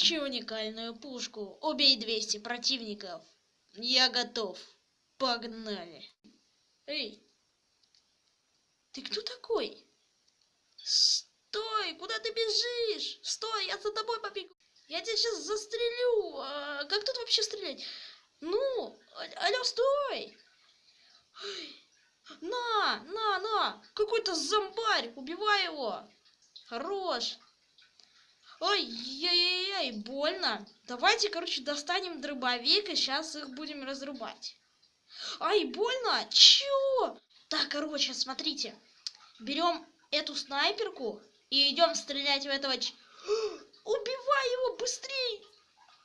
Получи уникальную пушку. Убей 200 противников. Я готов. Погнали. Эй, ты кто такой? Стой, куда ты бежишь? Стой, я за тобой побегу. Я тебя сейчас застрелю. А, как тут вообще стрелять? Ну, алло, стой. На, на, на. Какой-то зомбарь. Убивай его. Хорош. Ой, яй-яй-яй, больно. Давайте, короче, достанем дробовик и сейчас их будем разрубать. Ай, больно? Чё? Так, короче, смотрите. Берем эту снайперку и идем стрелять в этого... Убивай его быстрей!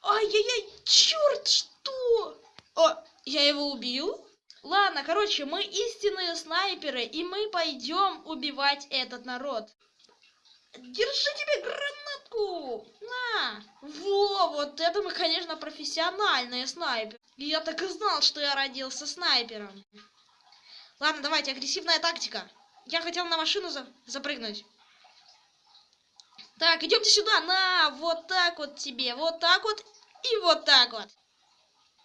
Ай-яй-яй, черт, что? О, я его убил? Ладно, короче, мы истинные снайперы, и мы пойдем убивать этот народ. Держи тебе гранатку! На! Во, вот это мы, конечно, профессиональные снайперы. Я так и знал, что я родился снайпером. Ладно, давайте, агрессивная тактика. Я хотел на машину за запрыгнуть. Так, идемте сюда. На, вот так вот тебе. Вот так вот и вот так вот.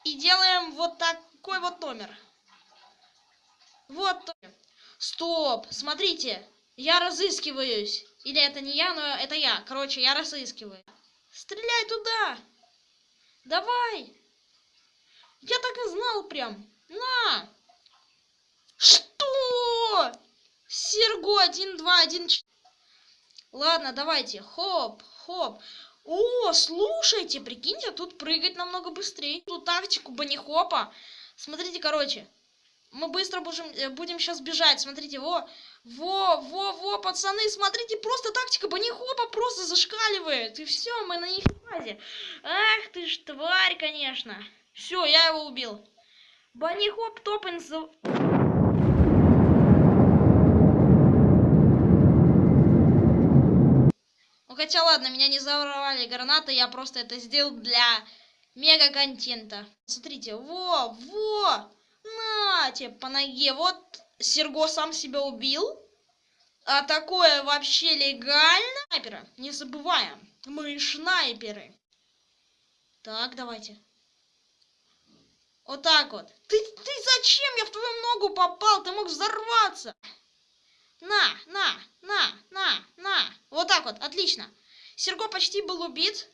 И делаем вот такой вот номер. Вот. Стоп, смотрите. Я разыскиваюсь. Или это не я, но это я. Короче, я разыскиваю. Стреляй туда! Давай! Я так и знал прям. На! Что? Серго 1, 2, 1, 4. Ладно, давайте. Хоп, хоп. О, слушайте, прикиньте, тут прыгать намного быстрее. Тут тактику банихопа. Смотрите, короче. Мы быстро будем, э, будем сейчас бежать. Смотрите, во, во, во, во, пацаны, смотрите, просто тактика банихопа просто зашкаливает. И все, мы на них базе. Ах ты ж тварь, конечно. Все, я его убил. Банихоп топинс... Ну хотя ладно, меня не взорвали гранаты, я просто это сделал для мега-контента. Смотрите, во, во, на тебе по ноге. Вот Серго сам себя убил. А такое вообще легально? Снайперы, не забываем, мы снайперы. Так, давайте. Вот так вот. Ты, ты зачем? Я в твою ногу попал, ты мог взорваться. На, на, на, на, на. Вот так вот, отлично. Серго почти был убит.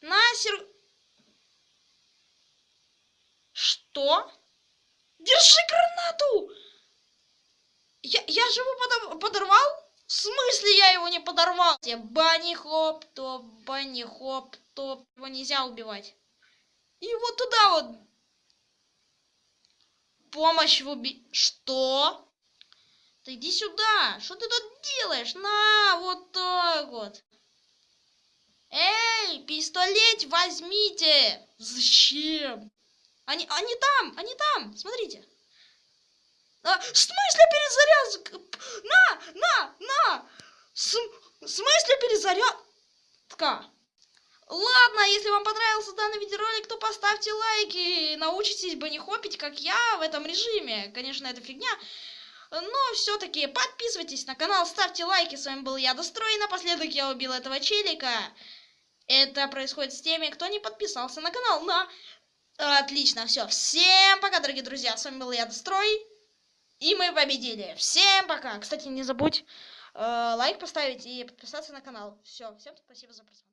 На, Сер... Что? Держи гранату! Я, я же его подорвал? В смысле я его не подорвал? Бани хоп, топ, бани хоп, топ. Его нельзя убивать. И вот туда вот. Помощь в уби... Что? Ты иди сюда. Что ты тут делаешь? На, вот так вот. Эй, пистолет возьмите. Зачем? Они, они там, они там, смотрите. А, в смысле перезарядка? На, на, на. С, в смысле перезарядка? Ладно, если вам понравился данный видеоролик, то поставьте лайки. Научитесь бы не хопить, как я в этом режиме. Конечно, это фигня. Но все-таки подписывайтесь на канал, ставьте лайки. С вами был я, Дострой. И напоследок я убил этого челика. Это происходит с теми, кто не подписался на канал. На... Отлично, все. Всем пока, дорогие друзья. С вами был я, Дострой. И мы победили. Всем пока. Кстати, не забудь э, лайк поставить и подписаться на канал. Все, всем спасибо за просмотр.